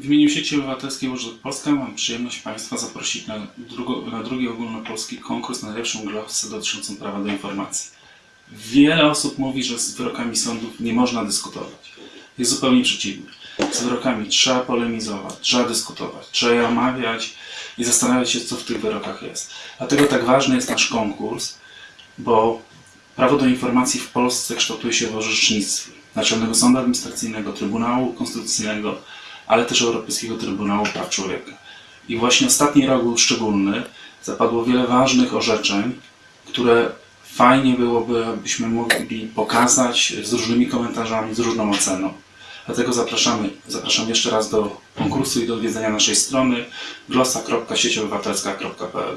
W imieniu sieci obywatelskiej Urzęd Polska mam przyjemność Państwa zaprosić na, drugo, na drugi ogólnopolski konkurs na najlepszą glosę dotyczącą prawa do informacji. Wiele osób mówi, że z wyrokami sądów nie można dyskutować. Jest zupełnie przeciwnie. Z wyrokami trzeba polemizować, trzeba dyskutować, trzeba je omawiać i zastanawiać się, co w tych wyrokach jest. Dlatego tak ważny jest nasz konkurs, bo prawo do informacji w Polsce kształtuje się w orzecznictwie Naczelnego Sądu Administracyjnego, Trybunału Konstytucyjnego, ale też Europejskiego Trybunału Praw Człowieka. I właśnie ostatni rok był szczególny. Zapadło wiele ważnych orzeczeń, które fajnie byłoby, abyśmy mogli pokazać z różnymi komentarzami, z różną oceną. Dlatego zapraszamy, zapraszam jeszcze raz do konkursu i do odwiedzenia naszej strony glosa.sieciobywatelska.pl